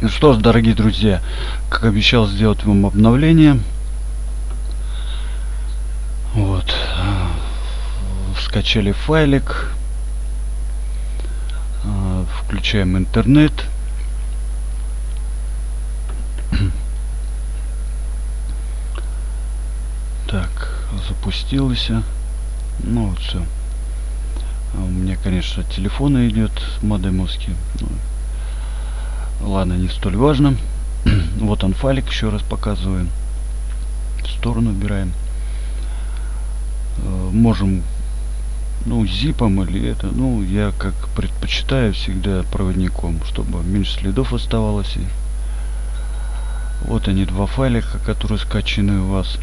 Ну что ж, дорогие друзья, как обещал сделать вам обновление. Вот. Скачали файлик. А, включаем интернет. Так, запустилось. Ну вот все. А у меня, конечно, телефона идет модемовский. Ладно, не столь важно. вот он файлик, еще раз показываем. В сторону убираем. Э, можем, ну, зипом или это. Ну, я как предпочитаю всегда проводником, чтобы меньше следов оставалось. И вот они, два файлика, которые скачаны у вас.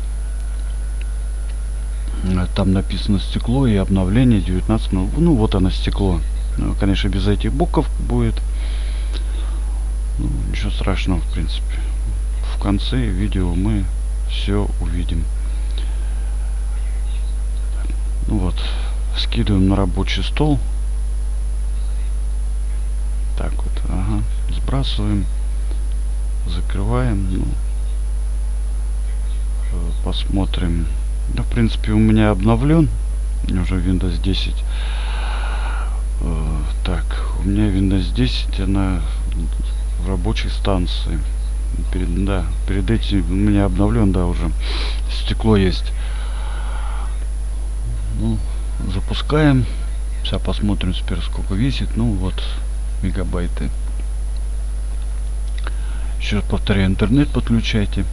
Э, там написано стекло и обновление 19 ну, вот оно стекло ну, конечно без этих букв будет ну, ничего страшного в принципе. В конце видео мы все увидим. Ну вот скидываем на рабочий стол. Так вот ага. Сбрасываем закрываем ну, э, посмотрим. Да, в принципе, у меня обновлен. Уже Windows 10. Э, так, у меня Windows 10, она рабочей станции. Перед, да, перед этим у меня обновлен, да, уже стекло есть. Ну, запускаем. Сейчас посмотрим теперь, сколько весит. Ну, вот, мегабайты. Еще раз повторяю, интернет подключайте.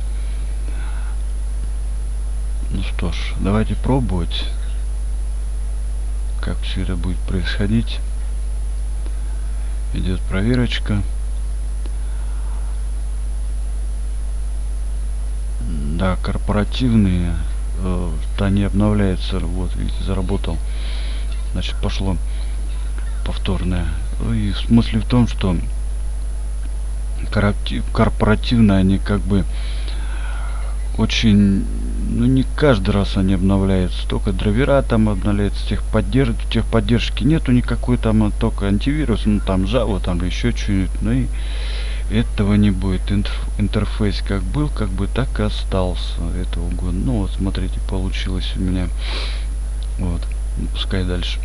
Ну что ж, давайте пробовать, как все это будет происходить. Идет проверочка. Да, корпоративные, э, да не обновляется, вот видите, заработал. Значит, пошло повторное. И смысл в том, что корпоративные они как бы очень ну не каждый раз они обновляются только драйвера там обновляются техподдерж техподдержки нету никакой там а только антивирус ну там java там еще что-нибудь ну и этого не будет. Интерфейс как был как бы так и остался этого года. Ну вот смотрите получилось у меня. Вот ну, пускай дальше.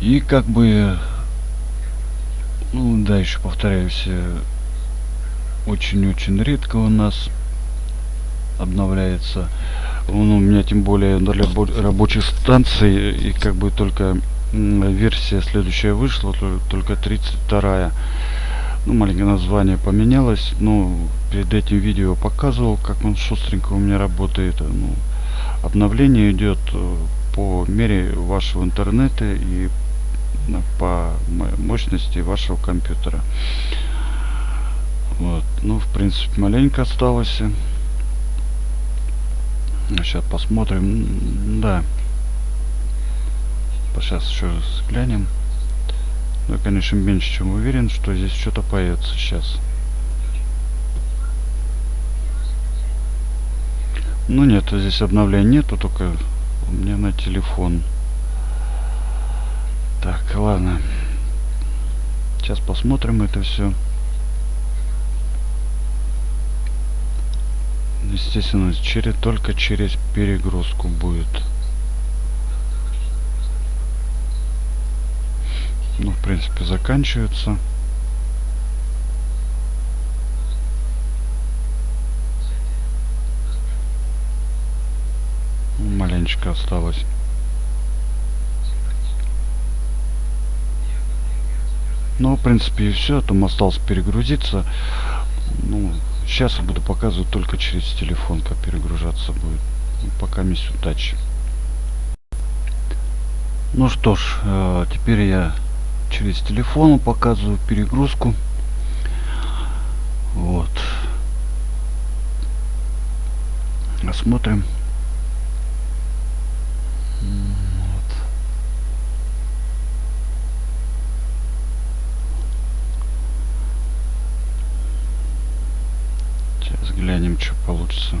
И как бы ну да еще повторяюсь очень-очень редко у нас обновляется. Он у меня тем более для рабочих станций и как бы только версия следующая вышла только 32 ну маленькое название поменялось но перед этим видео показывал как он шустренько у меня работает. Ну, обновление идет э, по мере вашего интернета и по мощности вашего компьютера. Вот ну в принципе маленько осталось. Сейчас посмотрим. Да сейчас еще раз глянем. Ну конечно меньше чем уверен что здесь что-то появится сейчас. Ну нет здесь обновления нету только у меня на телефон. Так ладно. Сейчас посмотрим это все естественно через только через перегрузку будет ну в принципе заканчивается маленечко осталось ну в принципе и все там осталось перегрузиться ну Сейчас я буду показывать только через телефон, как перегружаться будет. Ну, пока мисс удачи. Ну что ж, э, теперь я через телефон показываю перегрузку. Вот. Осмотрим. Глянем, что получится.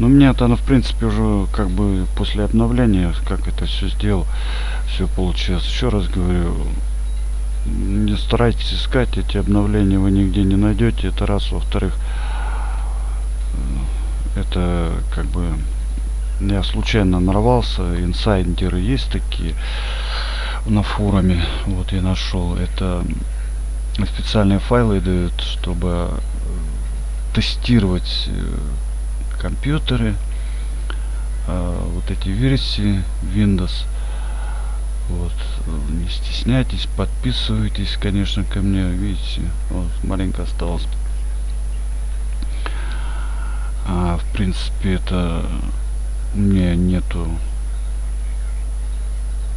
Ну, мне-то оно, в принципе, уже как бы после обновления, как это все сделал, все получилось. Еще раз говорю, не старайтесь искать эти обновления, вы нигде не найдете. Это раз. Во-вторых, э, это как бы я случайно нарвался. Инсайдеры есть такие на форуме. Вот я нашел. Это специальные файлы дают, чтобы тестировать э, компьютеры, э, вот эти версии Windows. Вот, не стесняйтесь, подписывайтесь, конечно, ко мне, видите, вот, маленько осталось. А, в принципе, это у меня нету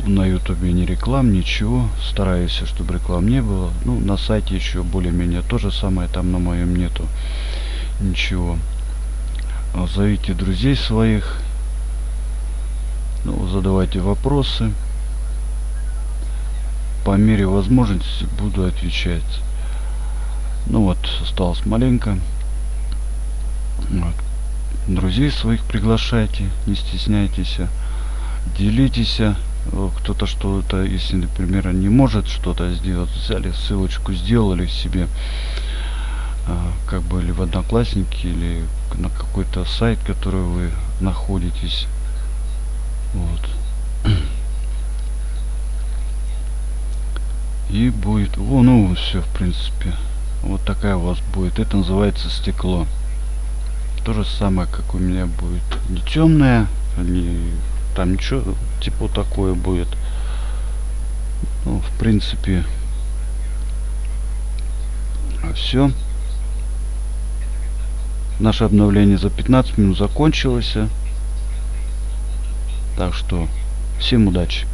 на ютубе ни реклам, ничего. Стараюсь, чтобы реклам не было. Ну, на сайте еще более-менее то же самое, там на моем нету ничего. А, зовите друзей своих. Ну, задавайте вопросы. По мере возможности буду отвечать. Ну вот, осталось маленько. Вот. Друзей своих приглашайте, не стесняйтесь. Делитесь кто-то что-то, если, например, не может что-то сделать, взяли ссылочку, сделали себе, как бы, или в Одноклассники, или на какой-то сайт, который вы находитесь. Вот. И будет, о, ну, все, в принципе. Вот такая у вас будет. Это называется стекло. То же самое, как у меня будет. Не темное, не там ничего типа такое будет ну, в принципе все наше обновление за 15 минут закончилось. Так что всем удачи